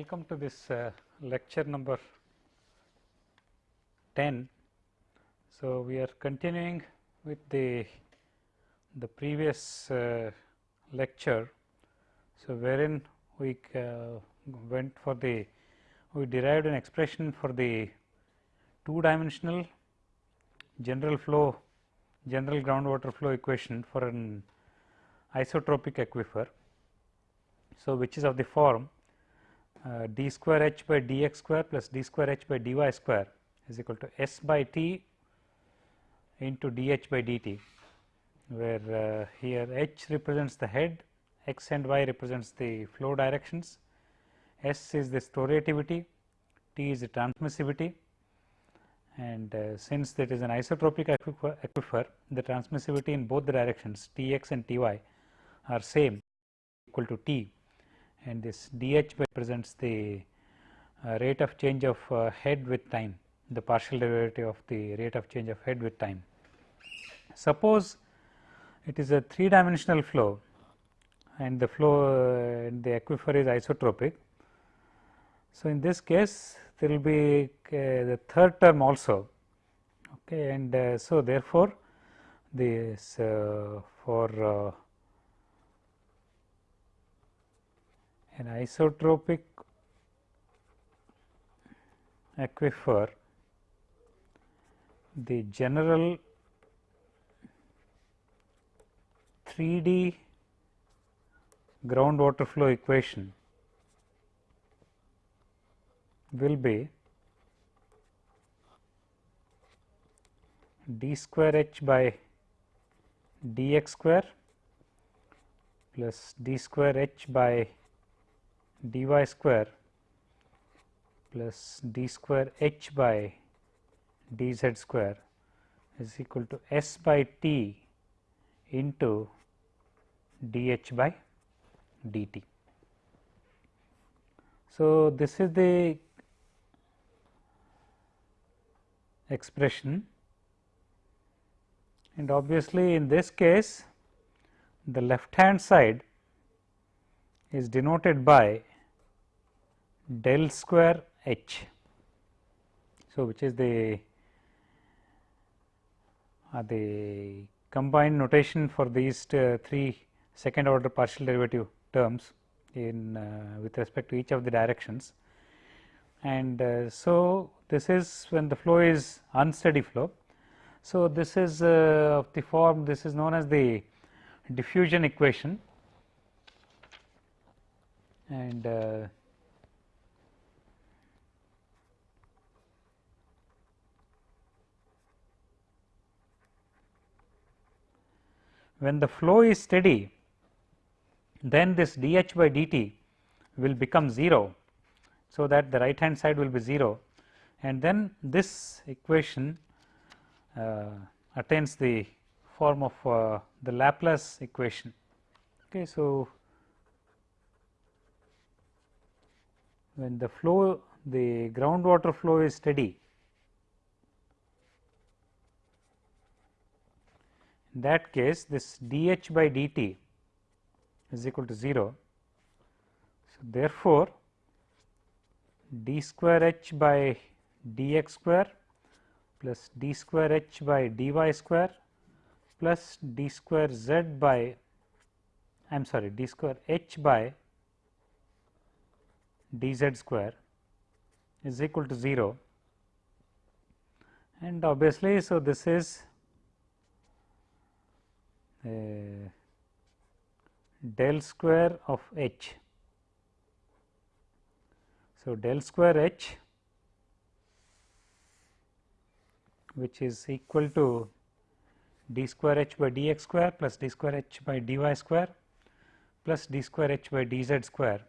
Welcome to this uh, lecture number 10. So, we are continuing with the the previous uh, lecture. So, wherein we uh, went for the we derived an expression for the two dimensional general flow general groundwater flow equation for an isotropic aquifer. So, which is of the form uh, d square h by dx square plus d square h by dy square is equal to s by t into dh by dt, where uh, here h represents the head, x and y represents the flow directions, s is the storativity, t is the transmissivity and uh, since that is an isotropic aquifer, aquifer, the transmissivity in both the directions T x and T y are same equal to T and this dH represents the uh, rate of change of uh, head with time, the partial derivative of the rate of change of head with time. Suppose it is a three dimensional flow and the flow in the aquifer is isotropic. So, in this case there will be uh, the third term also okay and uh, so therefore this uh, for an isotropic aquifer the general 3D groundwater flow equation will be d square h by dx square plus d square h by dy square plus d square h by dz square is equal to s by t into dh by dt. So, this is the expression and obviously, in this case the left hand side is denoted by del square h. So, which is the uh, the combined notation for these uh, three second order partial derivative terms in uh, with respect to each of the directions. And uh, so, this is when the flow is unsteady flow. So, this is uh, of the form this is known as the diffusion equation and when the flow is steady then this dH by dt will become 0. So, that the right hand side will be 0 and then this equation uh, attains the form of uh, the Laplace equation. Okay, so, when the flow the groundwater flow is steady in that case this dH by dt is equal to 0. So, therefore, d square h by dx square plus d square h by dy square plus d square z by I am sorry d square h by dz square is equal to 0 and obviously, so this is del square of h. So, del square h which is equal to d square h by dx square plus d square h by dy square plus d square h by dz square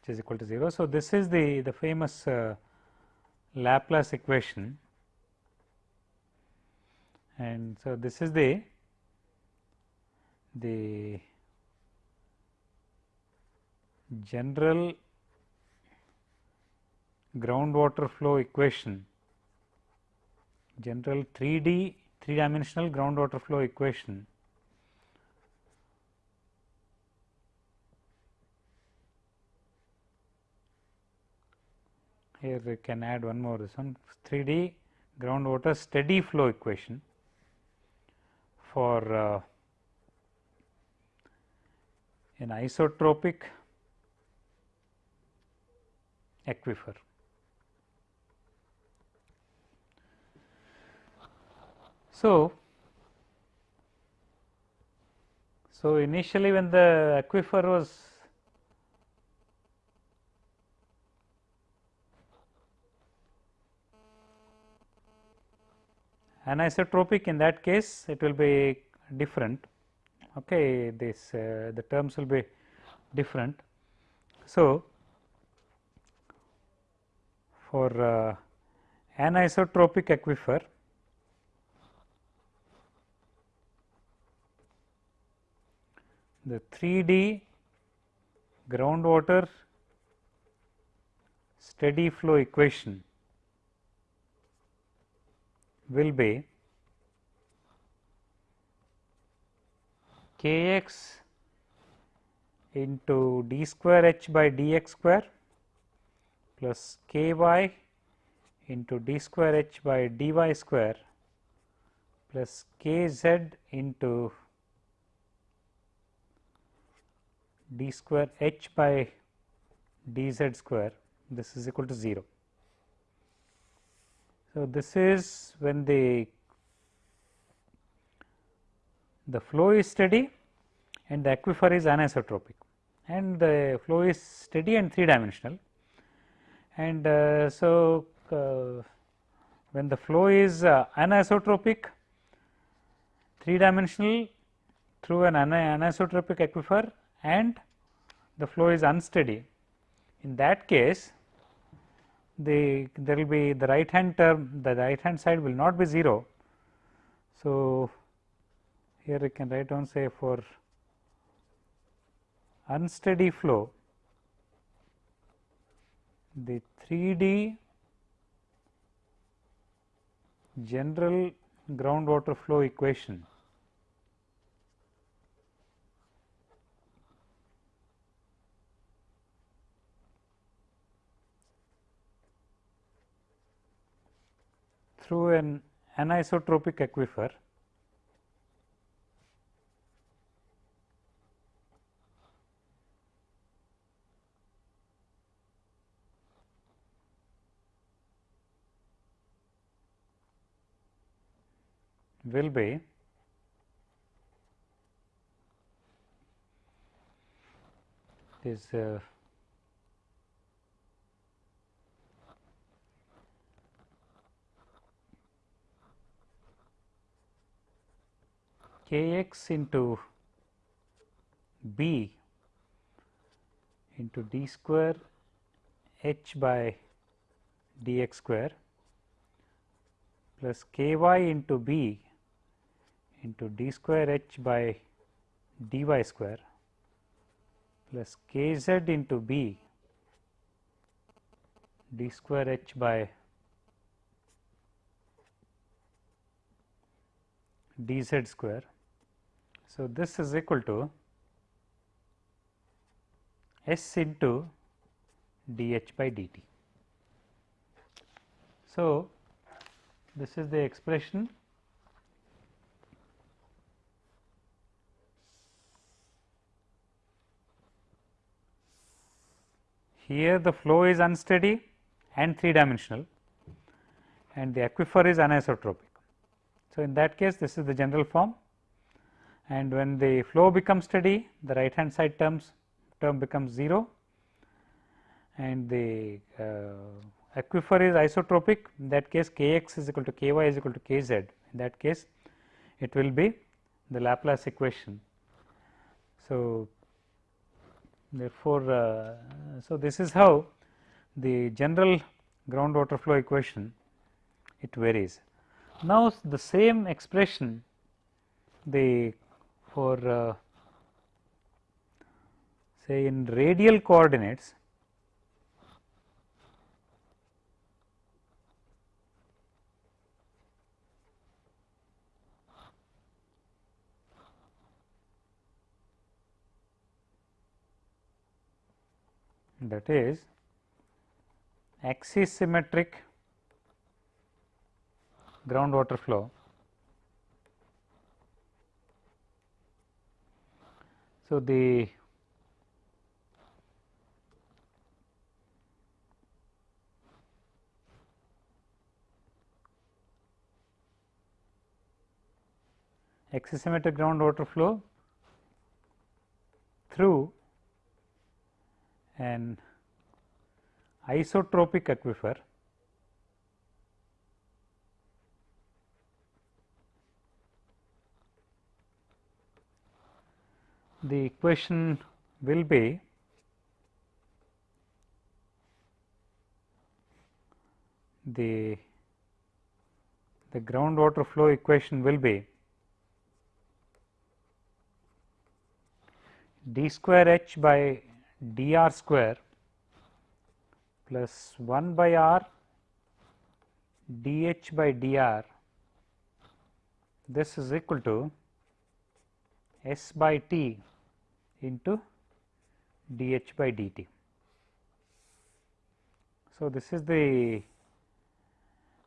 which is equal to 0. So, this is the, the famous uh, Laplace equation and so this is the the general groundwater flow equation general 3D 3 dimensional groundwater flow equation here we can add one more this one 3D groundwater steady flow equation for uh, an isotropic aquifer. So, so initially when the aquifer was anisotropic in that case it will be different okay this uh, the terms will be different. So for uh, anisotropic aquifer the 3D groundwater steady flow equation will be k x into d square h by d x square plus k y into d square h by d y square plus k z into d square h by d z square this is equal to 0. So, this is when the the flow is steady and the aquifer is anisotropic. And the flow is steady and three dimensional and uh, so uh, when the flow is uh, anisotropic three dimensional through an anisotropic aquifer and the flow is unsteady. In that case the there will be the right hand term the right hand side will not be 0. So, here I can write down say for unsteady flow the 3D general groundwater flow equation. Through an anisotropic aquifer will be is uh, k x into b into d square h by d x square plus k y into b into d square h by d y square plus k z into b d square h by d z square so, this is equal to S into dH by dt. So, this is the expression here the flow is unsteady and 3 dimensional and the aquifer is anisotropic. So, in that case this is the general form and when the flow becomes steady the right hand side terms term becomes 0 and the uh, aquifer is isotropic in that case k x is equal to k y is equal to k z in that case it will be the Laplace equation. So, therefore, uh, so this is how the general groundwater flow equation it varies. Now, the same expression the for uh, say in radial coordinates that is axis symmetric groundwater flow. So, the axisymmetric groundwater flow through an isotropic aquifer. The equation will be the the groundwater flow equation will be d square h by d r square plus 1 by r d h by d r this is equal to s by t into d h by d t. So, this is the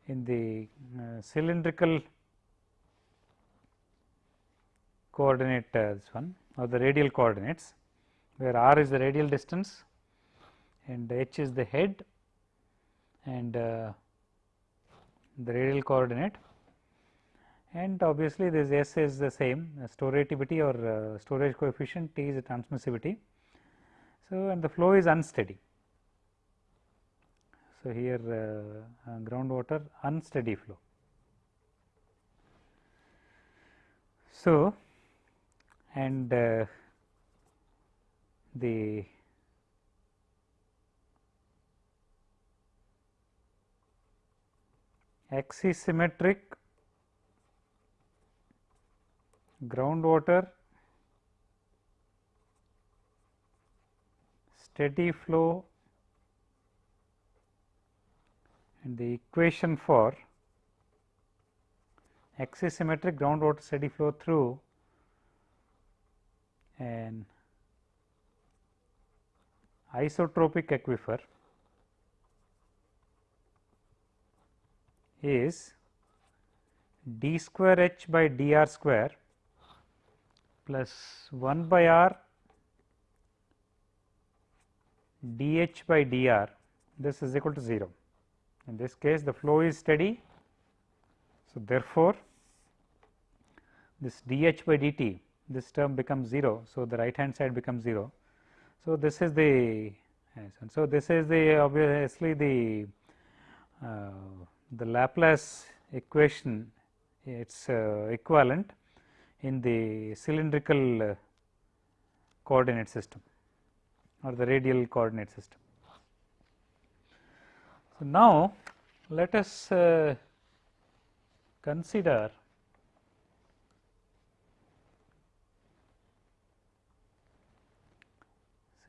in the uh, cylindrical coordinate one or the radial coordinates where r is the radial distance and h is the head and uh, the radial coordinate and obviously this S is the same uh, storativity or uh, storage coefficient T is the transmissivity. So, and the flow is unsteady. So, here uh, uh groundwater unsteady flow. So, and uh, the axisymmetric groundwater steady flow and the equation for axisymmetric groundwater steady flow through an isotropic aquifer is d square h by d r square plus 1 by r dh by dr this is equal to 0. In this case the flow is steady. So, therefore, this dh by dt this term becomes 0. So, the right hand side becomes 0. So, this is the so this is the obviously the uh, the Laplace equation its uh, equivalent in the cylindrical uh, coordinate system or the radial coordinate system. So, now let us uh, consider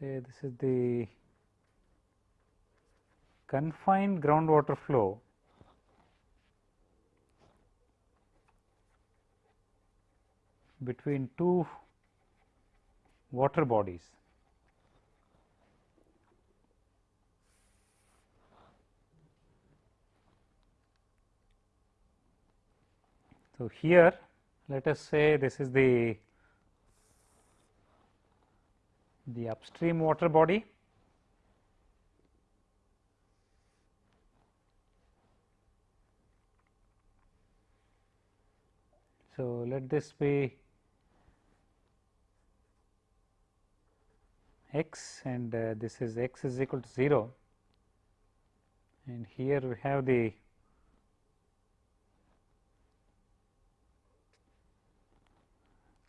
say this is the confined groundwater flow between two water bodies. So, here let us say this is the the upstream water body. So, let this be x and uh, this is x is equal to 0 and here we have the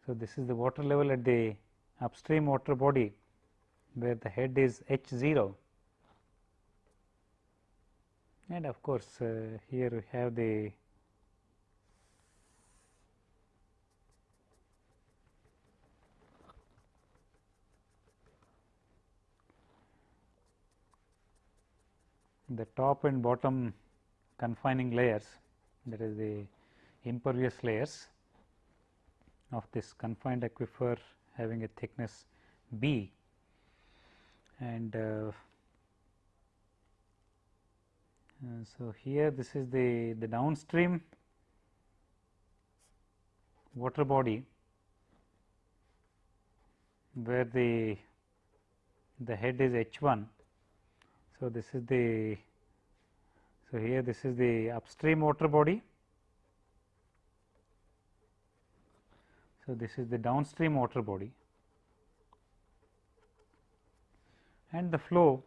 So, this is the water level at the upstream water body where the head is h 0 and of course, uh, here we have the the top and bottom confining layers that is the impervious layers of this confined aquifer having a thickness b and uh, Uh, so, here this is the, the downstream water body where the the head is H 1. So, this is the so here this is the upstream water body. So, this is the downstream water body and the flow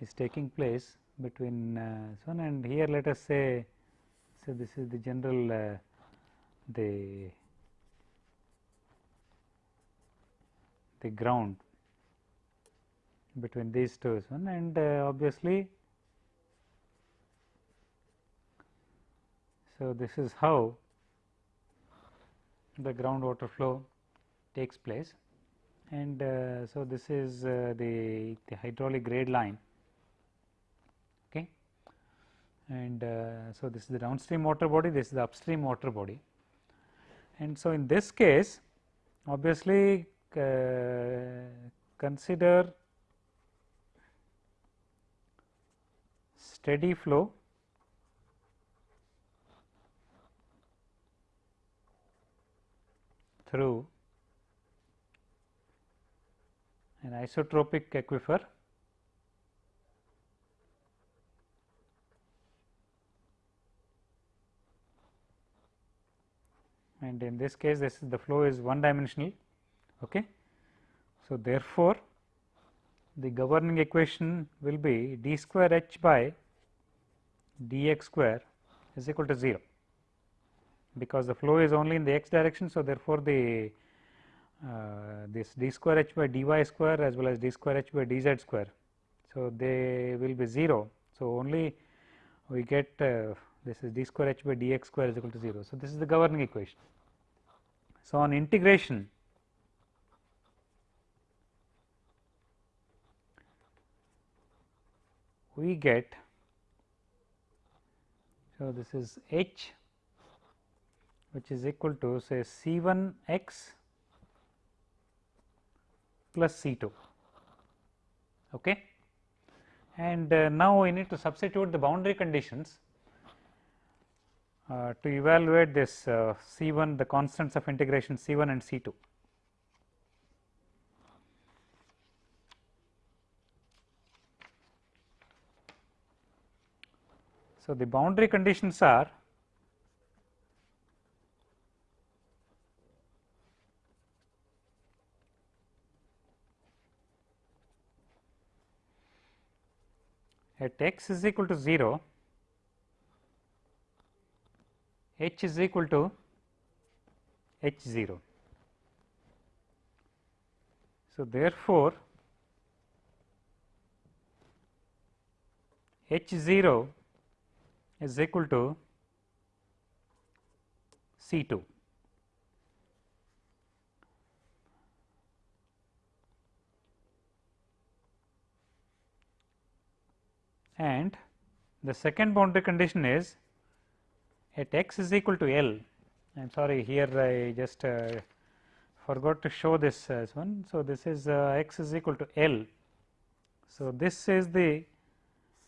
is taking place between uh, one and here let us say so this is the general uh, the the ground between these two one and uh, obviously so this is how the groundwater flow takes place. And uh, so this is uh, the, the hydraulic grade line. Okay? And uh, so this is the downstream water body this is the upstream water body. And so in this case obviously uh, consider steady flow through an isotropic aquifer. And in this case this is the flow is one dimensional okay? So therefore the governing equation will be d square h by dx square is equal to 0 because the flow is only in the x direction. So, therefore, the uh, this d square h by dy square as well as d square h by dz square. So, they will be 0. So, only we get uh, this is d square h by dx square is equal to 0. So, this is the governing equation. So, on integration we get so this is h which is equal to say C 1 x plus C 2. Okay. And uh, now, we need to substitute the boundary conditions uh, to evaluate this uh, C 1 the constants of integration C 1 and C 2. So, the boundary conditions are at x is equal to 0, h is equal to h 0. So, therefore, h 0 is equal to C 2. And the second boundary condition is at x is equal to L. I am sorry here I just uh, forgot to show this as one. So, this is uh, x is equal to L. So, this is the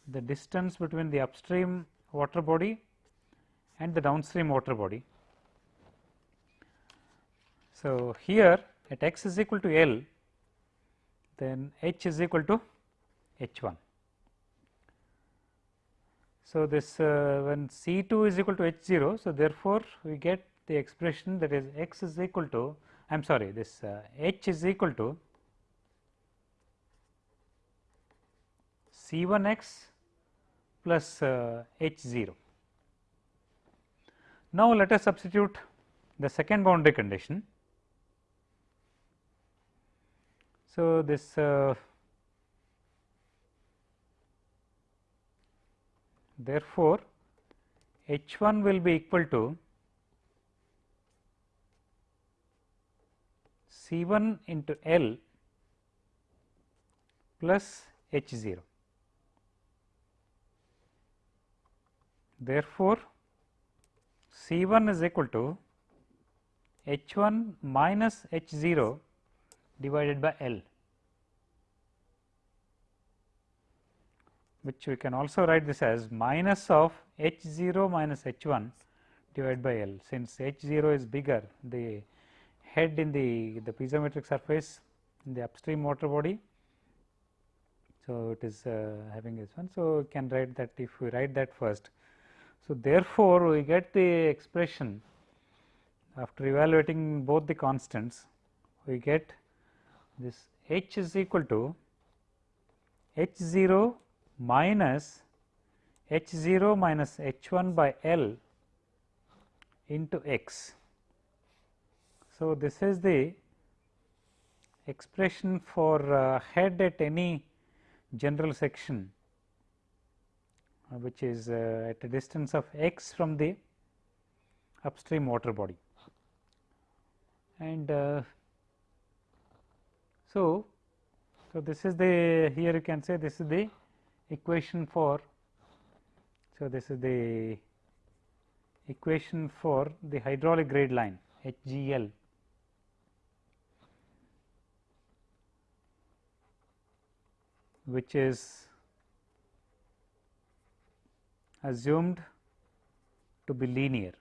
the distance between the upstream water body and the downstream water body. So, here at x is equal to L then h is equal to h 1. So, this uh, when C 2 is equal to H 0. So, therefore, we get the expression that is x is equal to I am sorry this uh, H is equal to C 1 x plus uh, H 0. Now, let us substitute the second boundary condition. So, this Therefore, H 1 will be equal to C 1 into L plus H 0. Therefore, C 1 is equal to H 1 minus H 0 divided by L. which we can also write this as minus of h 0 minus h 1 divided by L. Since h 0 is bigger the head in the, the piezometric surface in the upstream water body. So, it is uh, having this one. So, we can write that if we write that first. So, therefore, we get the expression after evaluating both the constants we get this h is equal to h 0 minus h 0 minus h 1 by L into x. So, this is the expression for uh, head at any general section uh, which is uh, at a distance of x from the upstream water body. And uh, so, so this is the here you can say this is the equation for so this is the equation for the hydraulic grade line HGL which is assumed to be linear.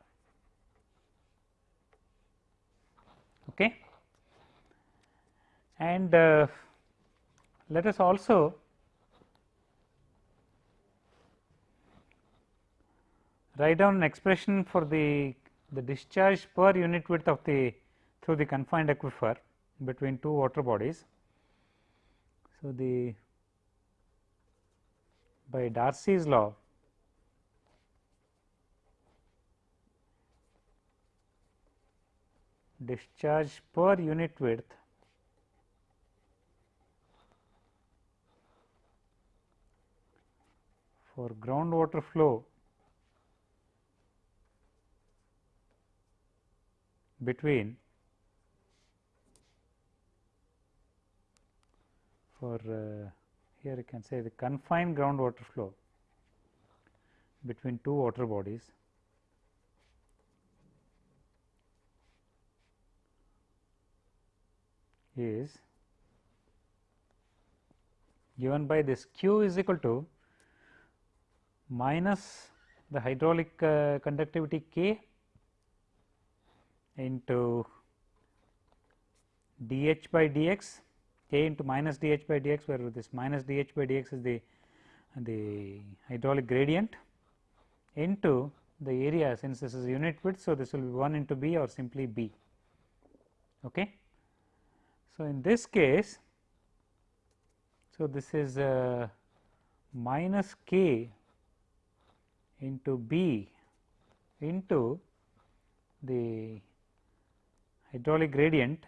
Okay. And uh, let us also write down an expression for the, the discharge per unit width of the through the confined aquifer between two water bodies. So, the by Darcy's law discharge per unit width for groundwater flow between for uh, here you can say the confined groundwater flow between two water bodies. is given by this q is equal to minus the hydraulic uh, conductivity k into dH by dx k into minus dH by dx where this minus dH by dx is the the hydraulic gradient into the area since this is unit width. So, this will be 1 into B or simply B. Okay. So, in this case, so this is uh, minus k into B into the hydraulic gradient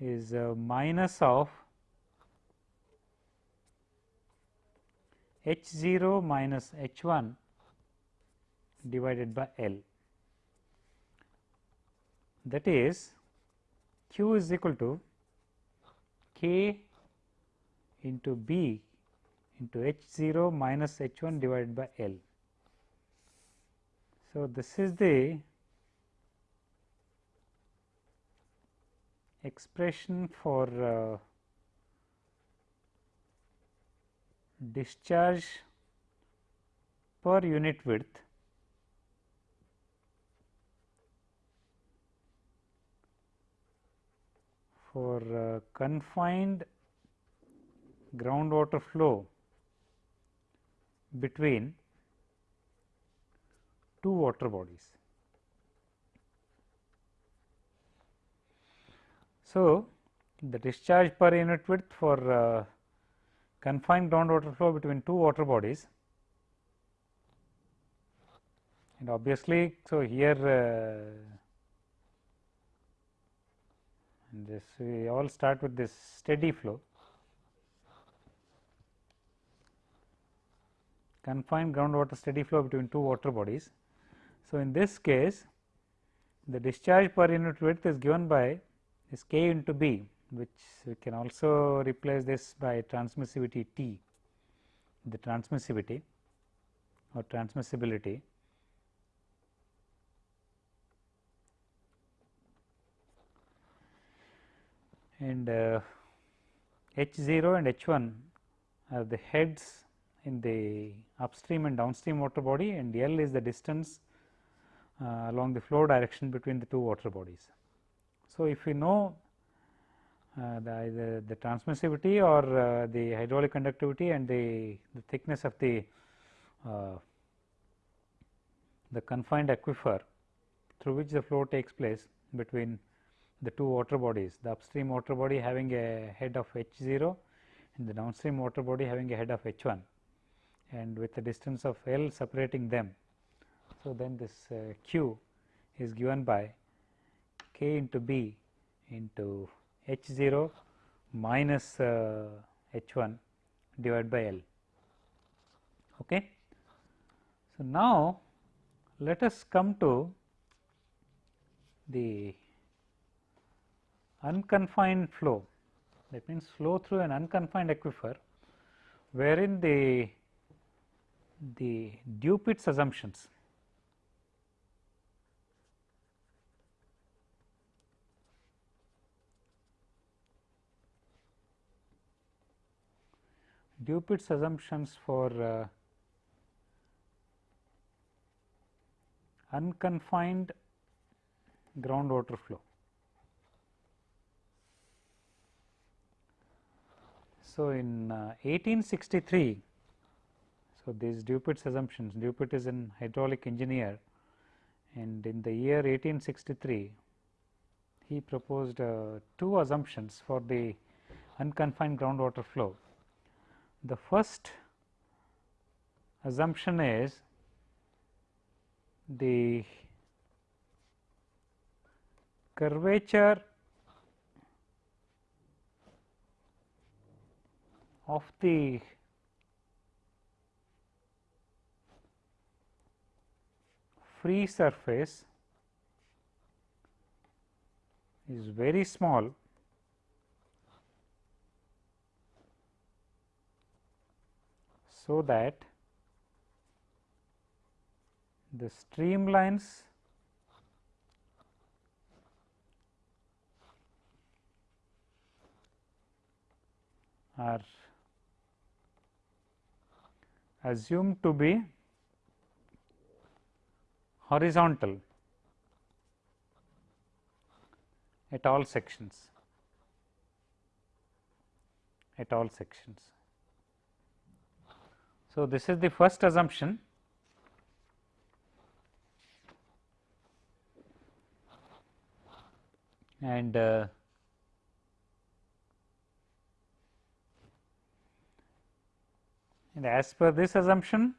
is uh, minus of h 0 minus h 1 divided by L. That is q is equal to k into B into h 0 minus h 1 divided by L. So, this is the expression for uh, discharge per unit width for uh, confined groundwater flow between two water bodies. So, the discharge per unit width for uh, confined groundwater flow between two water bodies and obviously, so here uh, this we all start with this steady flow confined groundwater steady flow between two water bodies. So, in this case the discharge per unit width is given by is k into b which we can also replace this by transmissivity T, the transmissivity or transmissibility. And uh, H 0 and H 1 are the heads in the upstream and downstream water body and L is the distance uh, along the flow direction between the two water bodies. So, if we know uh, the either the transmissivity or uh, the hydraulic conductivity and the, the thickness of the uh, the confined aquifer through which the flow takes place between the two water bodies, the upstream water body having a head of h 0 and the downstream water body having a head of h 1 and with a distance of L separating them. So, then this uh, q is given by k into b into h 0 minus uh, h 1 divided by L. Okay. So, now let us come to the unconfined flow that means flow through an unconfined aquifer wherein the the Dupuit's assumptions Dupuit's assumptions for uh, unconfined groundwater flow. So, in uh, 1863, so these Dupuit's assumptions, Dupuit is an hydraulic engineer and in the year 1863, he proposed uh, two assumptions for the unconfined groundwater flow. The first assumption is the curvature of the free surface is very small so that the streamlines are assumed to be horizontal at all sections at all sections. So, this is the first assumption and uh, and as per this assumption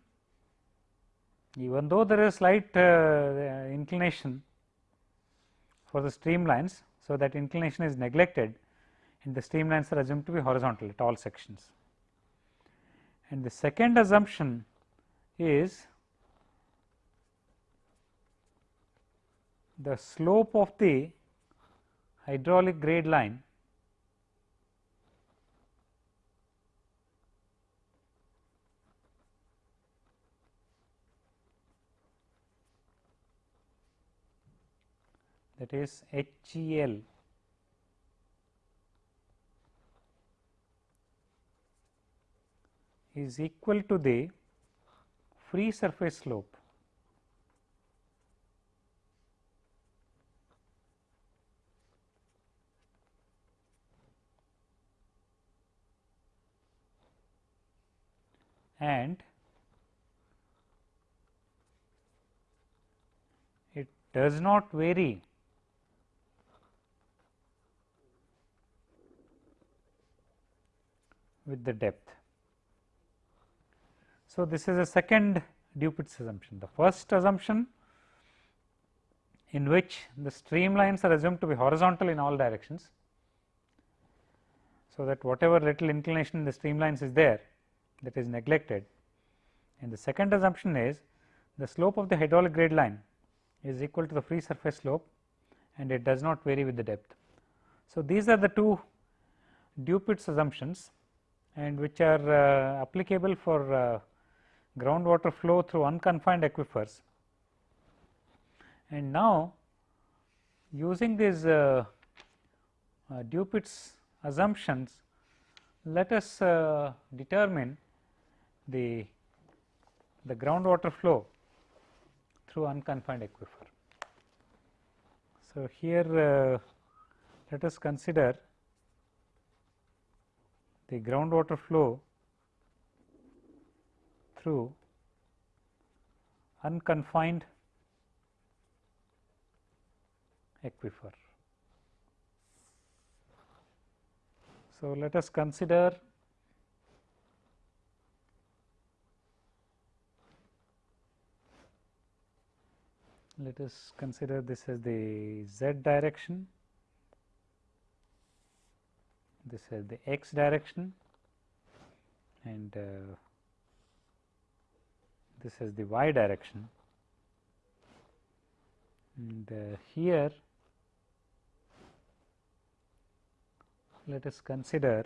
even though there is slight uh, inclination for the streamlines. So, that inclination is neglected and the streamlines are assumed to be horizontal at all sections. And the second assumption is the slope of the hydraulic grade line that is HGL is equal to the free surface slope and it does not vary with the depth. So, this is a second Dupuit's assumption. The first assumption in which the streamlines are assumed to be horizontal in all directions. So, that whatever little inclination in the streamlines is there that is neglected and the second assumption is the slope of the hydraulic grade line is equal to the free surface slope and it does not vary with the depth. So, these are the two Dupuit's assumptions and which are uh, applicable for uh, groundwater flow through unconfined aquifers. And now, using these uh, uh Dupuit's assumptions, let us uh, determine the the groundwater flow through unconfined aquifer. So, here uh, let us consider the groundwater flow through unconfined aquifer. So, let us consider let us consider this as the z direction, this is the x direction and uh, this is the y direction. And uh, here let us consider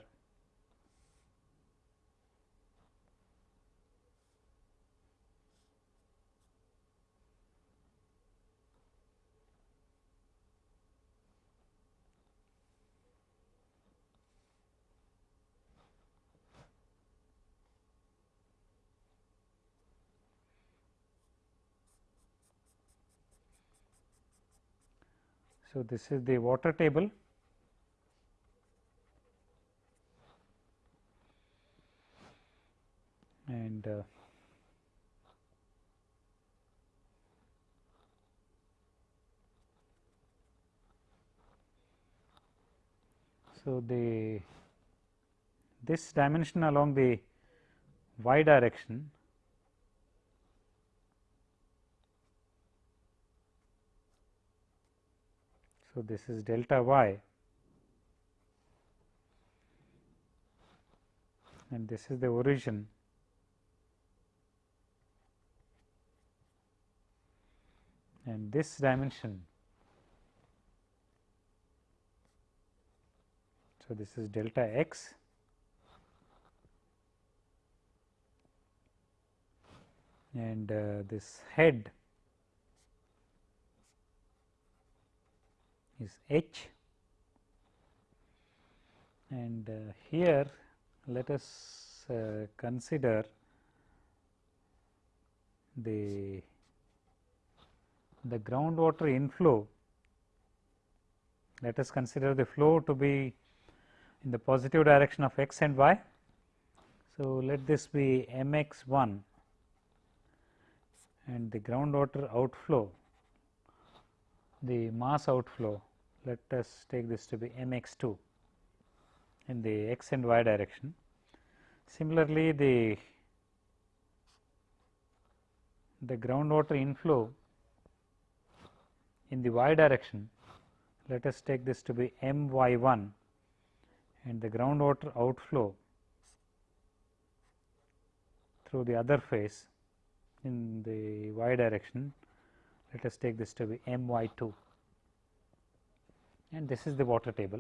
So, this is the water table. And uh, so the this dimension along the y direction So, this is delta y and this is the origin. And this dimension. So, this is delta x. And uh, this head is h. And uh, here let us uh, consider the the groundwater inflow. Let us consider the flow to be in the positive direction of x and y. So, let this be m x 1 and the groundwater outflow the mass outflow let us take this to be m x 2 in the x and y direction. Similarly, the the groundwater inflow in the y direction let us take this to be m y 1 and the groundwater outflow through the other face in the y direction let us take this to be m y 2 and this is the water table.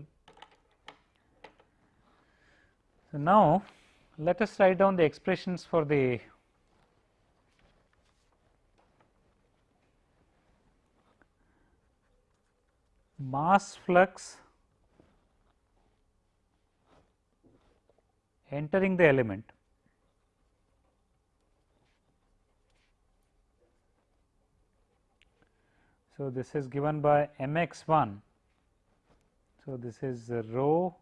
So, now let us write down the expressions for the mass flux entering the element So, this is given by m x 1. So, this is rho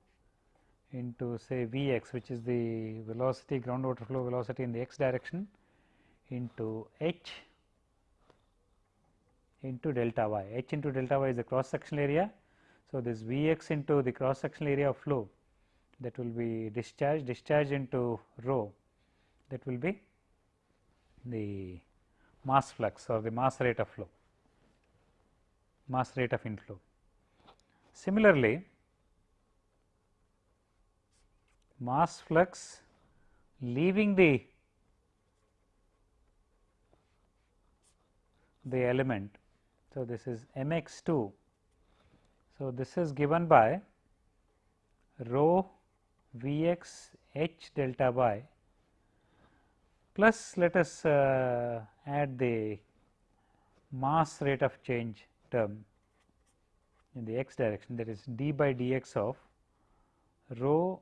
into say V x which is the velocity groundwater flow velocity in the x direction into h into delta y, h into delta y is the cross sectional area. So, this V x into the cross sectional area of flow that will be discharge, discharge into rho that will be the mass flux or the mass rate of flow mass rate of inflow. Similarly, mass flux leaving the the element. So, this is m x 2. So, this is given by rho v x h delta y plus let us uh, add the mass rate of change term in the x direction that is d by dx of rho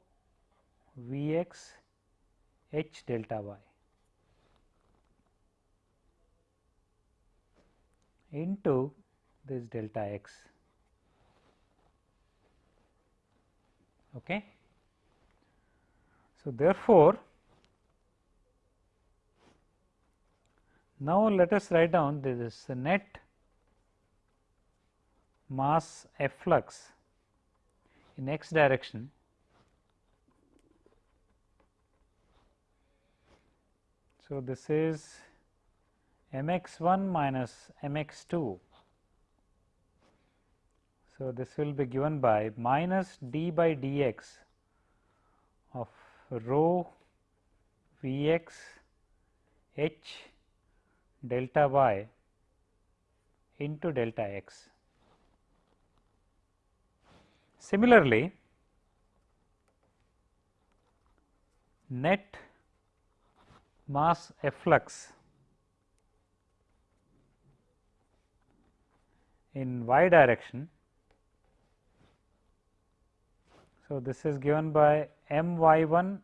V x h delta y into this delta x. Okay. So, therefore, now let us write down this net mass efflux in x direction So, this is m x 1 minus m x 2. So, this will be given by minus d by d x of rho v x h delta y into delta x. Similarly, net mass efflux in y direction. So, this is given by m y 1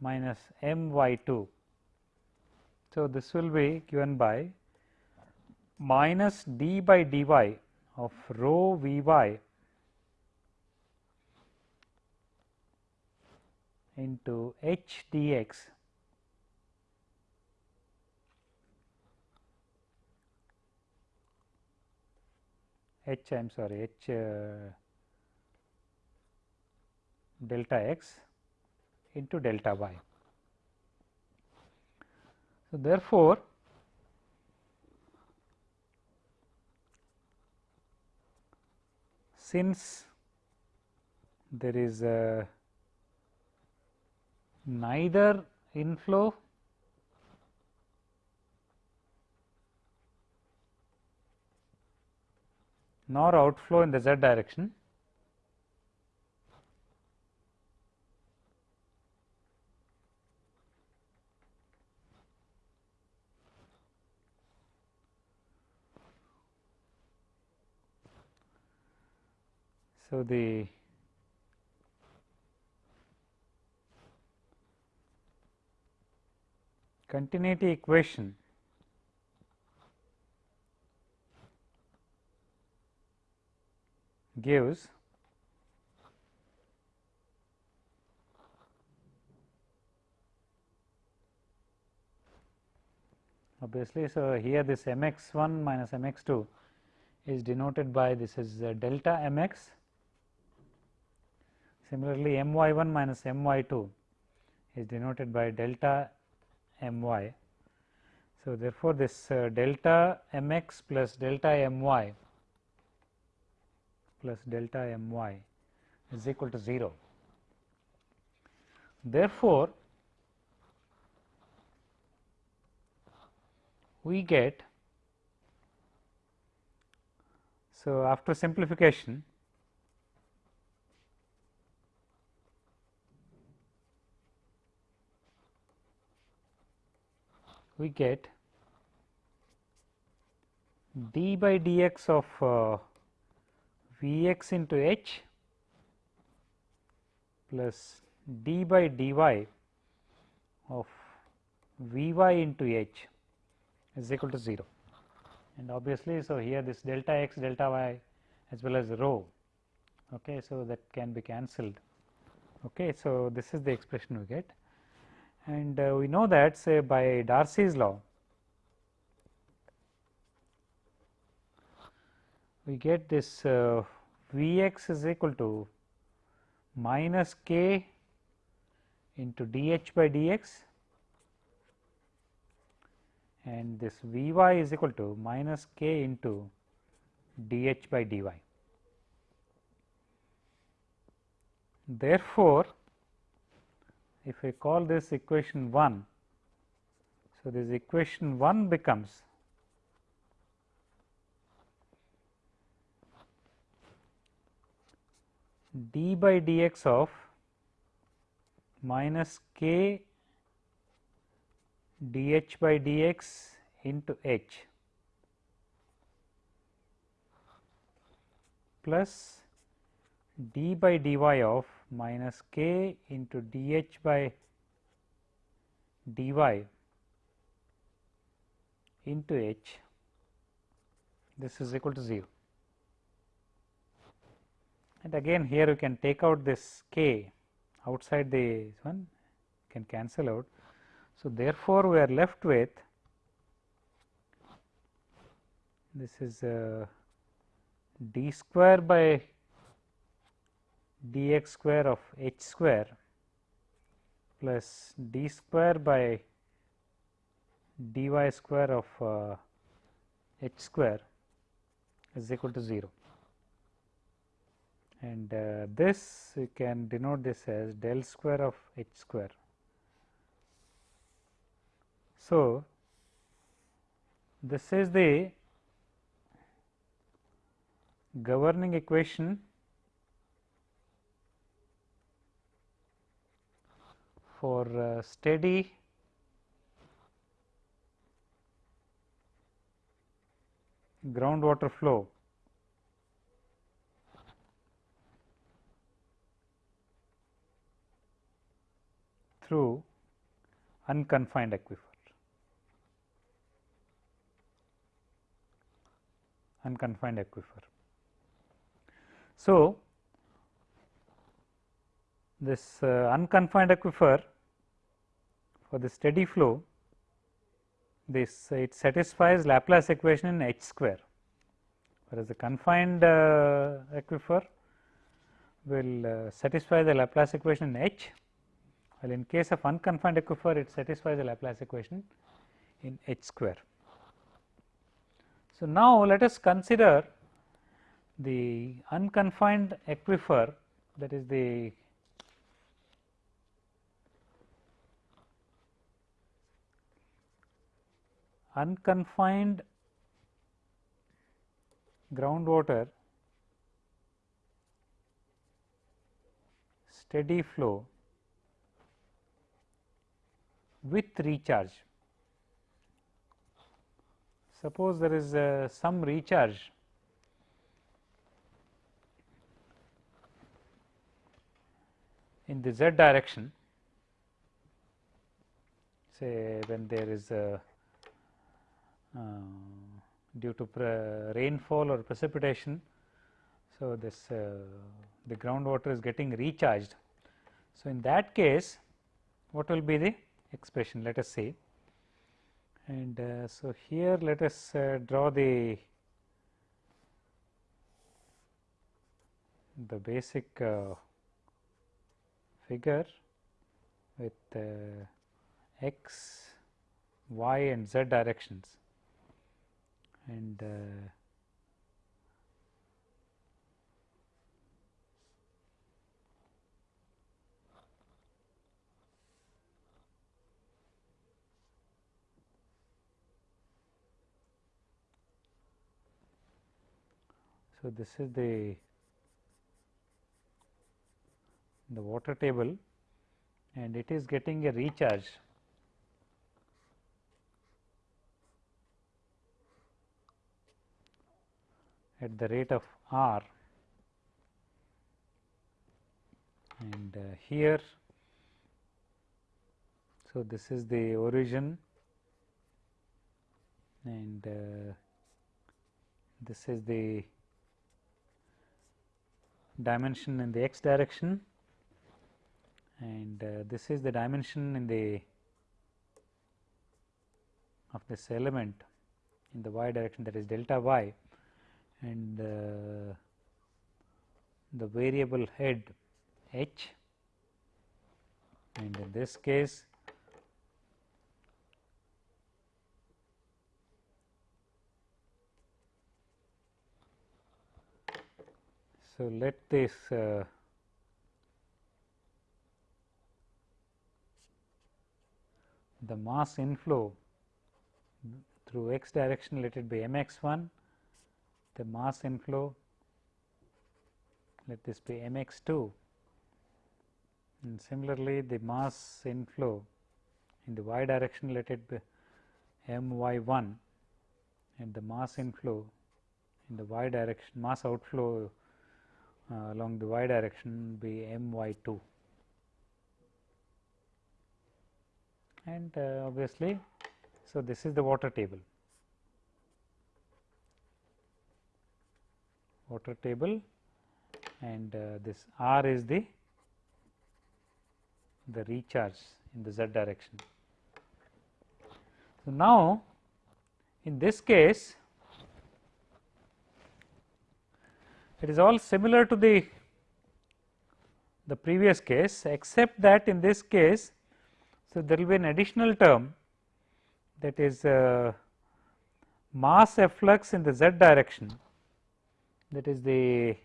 minus m y 2. So, this will be given by minus d by dy of rho v y into h dx h I am sorry h uh, delta x into delta y. So, therefore, since there is a neither inflow nor outflow in the z direction. So, the continuity equation gives obviously. So, here this m x 1 minus m x 2 is denoted by this is uh, delta m x. Similarly, m y 1 minus m y 2 is denoted by delta m y. So, therefore, this uh, delta m x plus delta m y plus delta m y is equal to 0. Therefore, we get so after simplification we get d by dx of uh, V x into h plus d by dy of V y into h is equal to 0 and obviously. So, here this delta x delta y as well as rho. Okay, so, that can be cancelled. Okay, so, this is the expression we get and uh, we know that say by Darcy's law we get this uh, V x is equal to minus k into d h by d x and this V y is equal to minus k into d h by d y. Therefore, if I call this equation 1, so this equation 1 becomes d by dx of minus k dh by dx into h plus d by dy of minus k into dh by dy into h this is equal to 0 and again here you can take out this k outside the one can cancel out. So, therefore, we are left with this is uh, d square by dx square of h square plus d square by dy square of uh, h square is equal to 0 and uh, this you can denote this as del square of h square. So, this is the governing equation for uh, steady groundwater flow through unconfined aquifer. Unconfined aquifer. So, this uh, unconfined aquifer for the steady flow this uh, it satisfies Laplace equation in h square whereas the confined uh, aquifer will satisfy the Laplace equation in h while in case of unconfined aquifer it satisfies the Laplace equation in h square. So, now let us consider the unconfined aquifer that is the unconfined groundwater steady flow with recharge. Suppose there is uh, some recharge in the z direction say when there is a due to rainfall or precipitation. So, this uh, the groundwater is getting recharged. So, in that case what will be the expression let us see and uh, so here let us uh, draw the the basic uh, figure with uh, x, y and z directions and uh, so this is the the water table. And it is getting a recharge at the rate of r. And uh, here so this is the origin. And uh, this is the dimension in the x direction. And uh, this is the dimension in the of this element in the y direction that is delta y and uh, the variable head h. And in this case so let this uh, the mass inflow through x direction let it be m x 1 the mass inflow let this be m x 2 and similarly the mass inflow in the y direction let it be m y 1 and the mass inflow in the y direction mass outflow uh, along the y direction be m y 2 and uh, obviously so this is the water table water table and uh, this r is the the recharge in the z direction. So, now in this case it is all similar to the the previous case except that in this case so there will be an additional term that is uh, mass efflux in the z direction that is the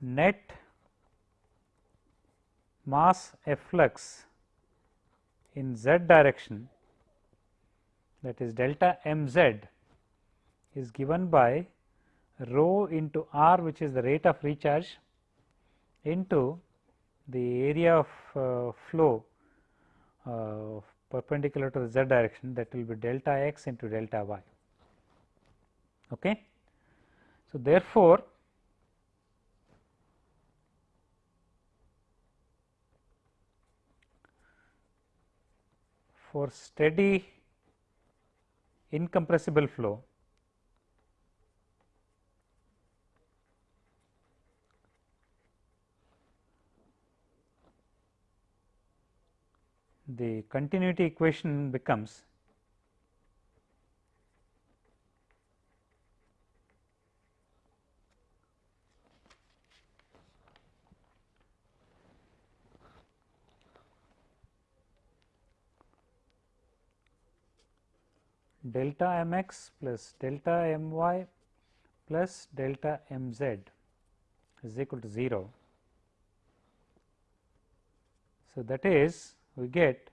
net mass efflux in z direction that is delta m z is given by rho into r which is the rate of recharge into the area of uh, flow uh, perpendicular to the z direction that will be delta x into delta y. Okay. So, therefore, for steady incompressible flow the continuity equation becomes delta m x plus delta m y plus delta m z is equal to 0. So, that is we get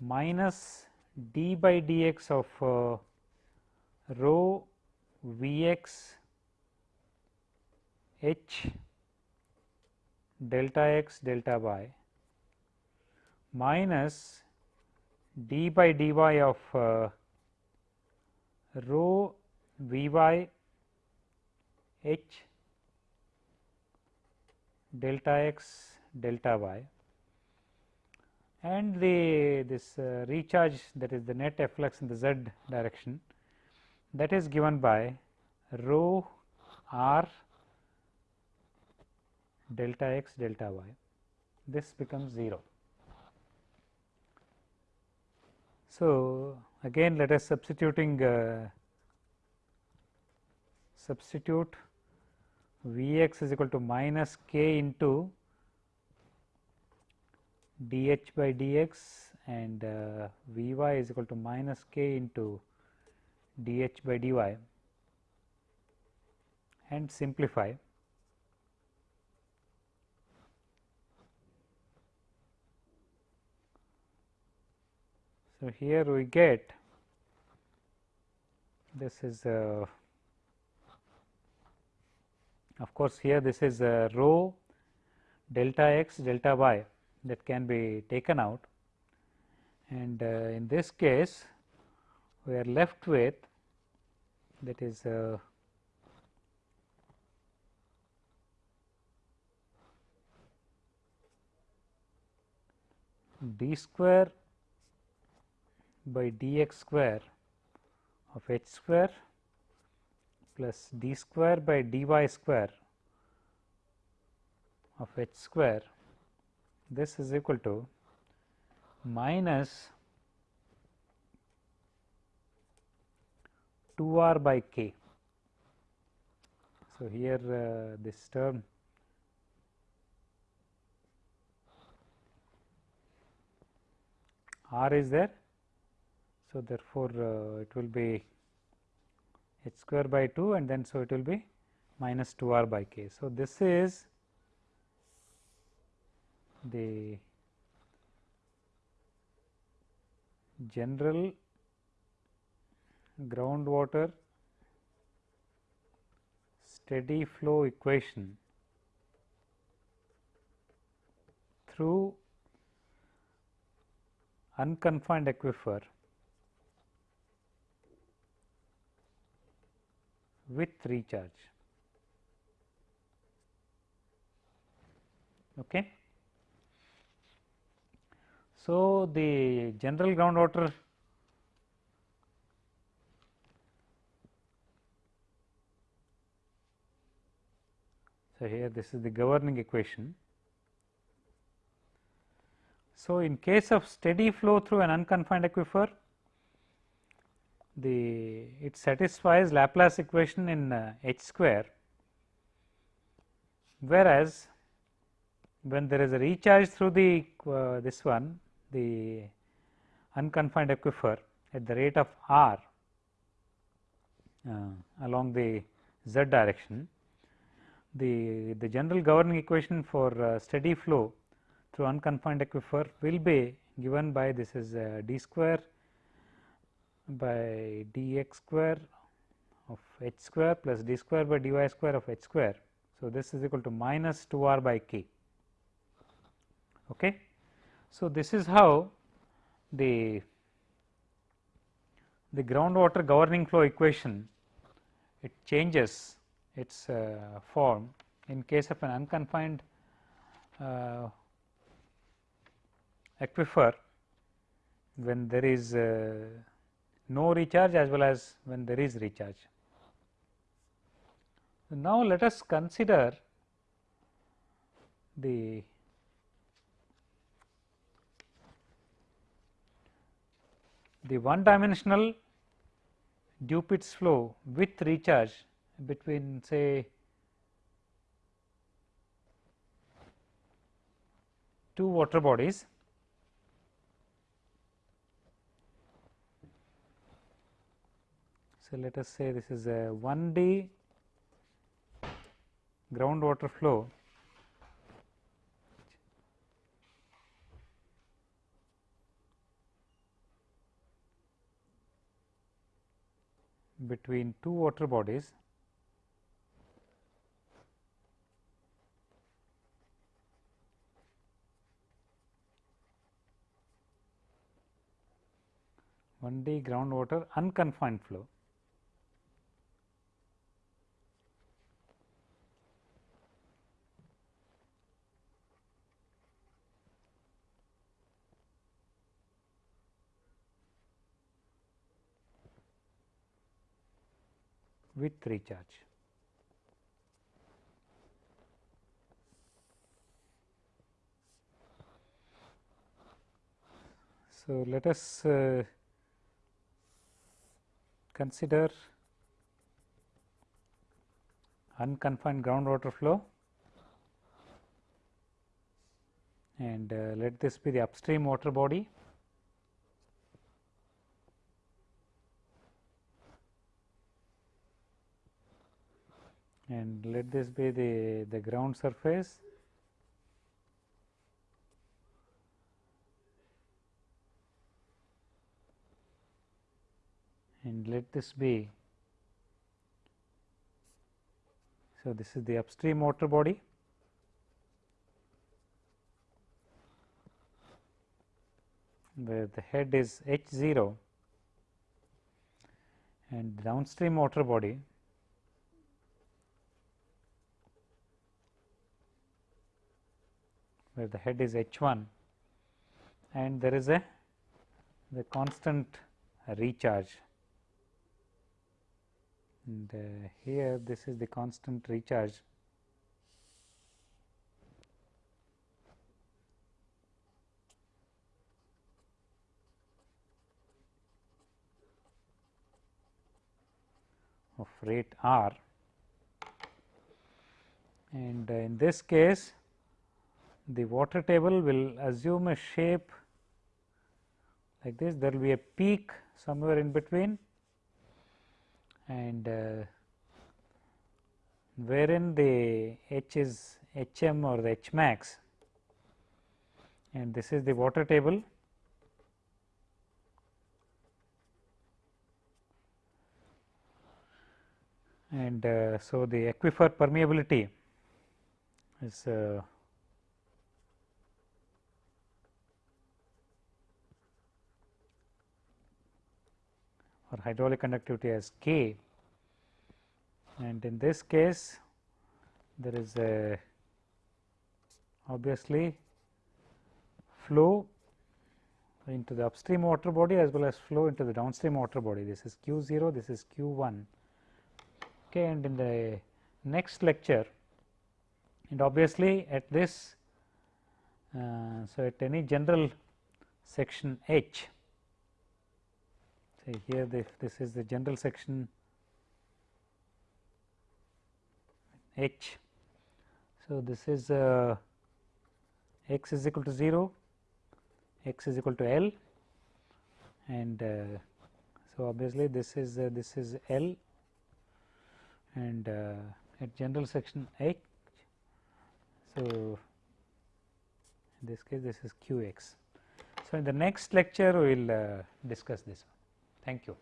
minus d by dx of uh, rho v x h delta x delta y minus d by dy of uh, rho v y h delta x delta y and the this uh, recharge that is the net efflux in the z direction that is given by rho r delta x delta y this becomes 0. So, again let us substituting uh, substitute V x is equal to minus k into dh by dx and uh, V y is equal to minus k into dh by dy and simplify. So, here we get this is uh, of course, here this is uh, rho delta x delta y that can be taken out. And uh, in this case we are left with that is uh, d square by dx square of h square plus d square by dy square of h square this is equal to minus 2 r by k. So, here uh, this term r is there. So, therefore, uh, it will be h square by 2 and then so it will be minus 2 r by k. So, this is the general groundwater steady flow equation through unconfined aquifer with recharge. Okay. So, the general groundwater So, here this is the governing equation. So, in case of steady flow through an unconfined aquifer, the it satisfies Laplace equation in uh, h square, whereas when there is a recharge through the uh, this one the unconfined aquifer at the rate of r uh, along the z direction, the, the general governing equation for uh, steady flow through unconfined aquifer will be given by this is uh, d square by dx square of h square plus d square by dy square of h square. So, this is equal to minus 2 r by k. Okay. So, this is how the the groundwater governing flow equation it changes its uh, form in case of an unconfined uh, aquifer when there is uh, no recharge as well as when there is recharge. Now, let us consider the the one dimensional Dupuit's flow with recharge between say two water bodies. So, let us say this is a 1D groundwater flow between two water bodies one D groundwater unconfined flow. With recharge. So, let us uh, consider unconfined groundwater flow and uh, let this be the upstream water body and let this be the, the ground surface. And let this be. So this is the upstream water body. Where the head is h 0 and downstream water body where the head is h 1 and there is a the constant recharge. And uh, here this is the constant recharge. Of rate r. And uh, in this case the water table will assume a shape like this. There will be a peak somewhere in between and uh, wherein the h is h m or the h max. And this is the water table. And uh, so the aquifer permeability is uh, or hydraulic conductivity as K. And in this case there is a obviously flow into the upstream water body as well as flow into the downstream water body. This is q 0 this is q 1 okay and in the next lecture and obviously at this uh, so at any general section H say here this, this is the general section H. So, this is uh, x is equal to 0, x is equal to L and uh, so obviously this is uh, this is L and uh, at general section H. So, in this case this is q x. So, in the next lecture we will uh, discuss this. Thank you.